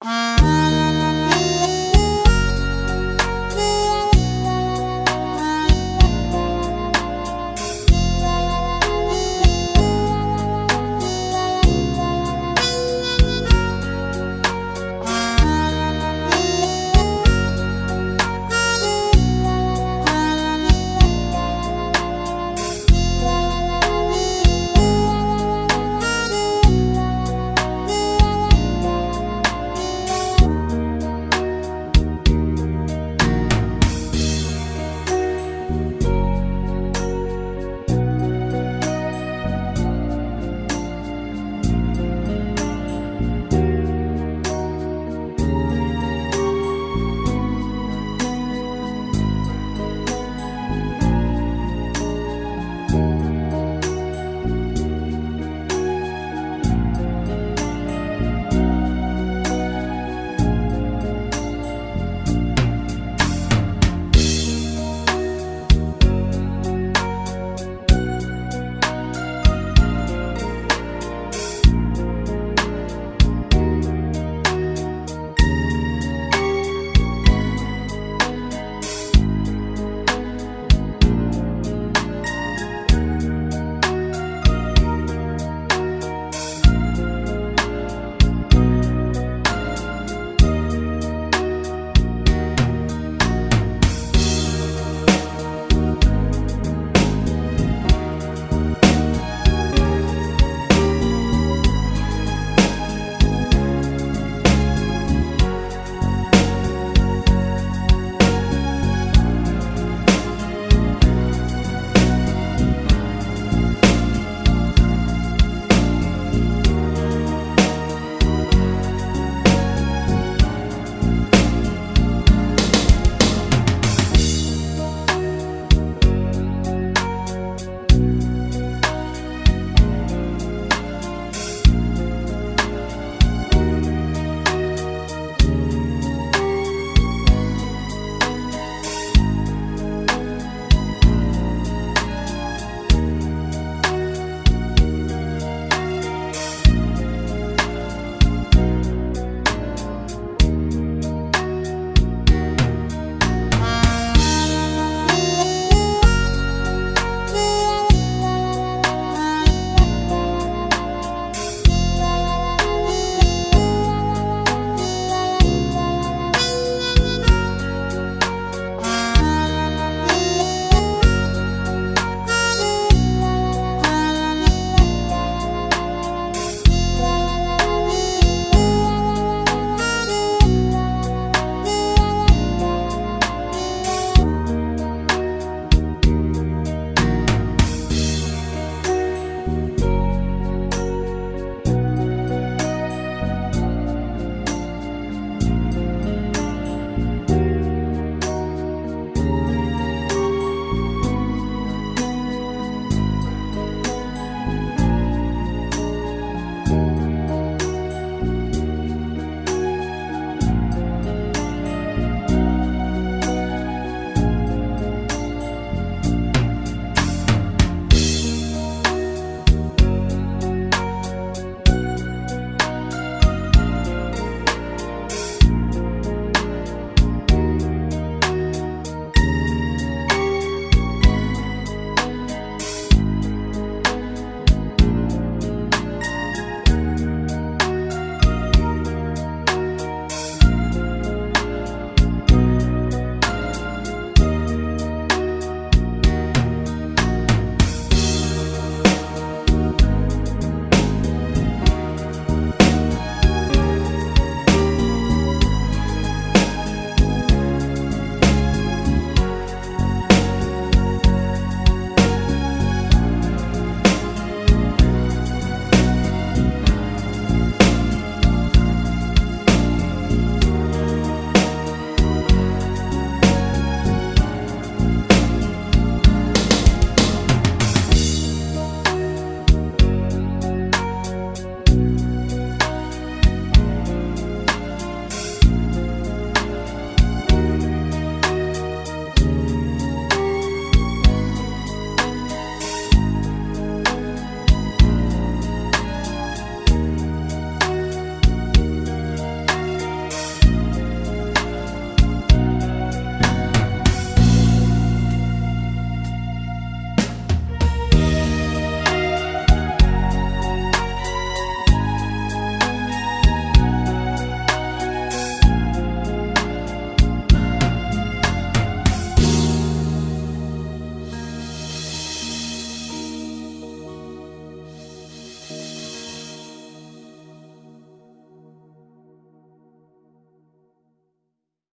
Uh...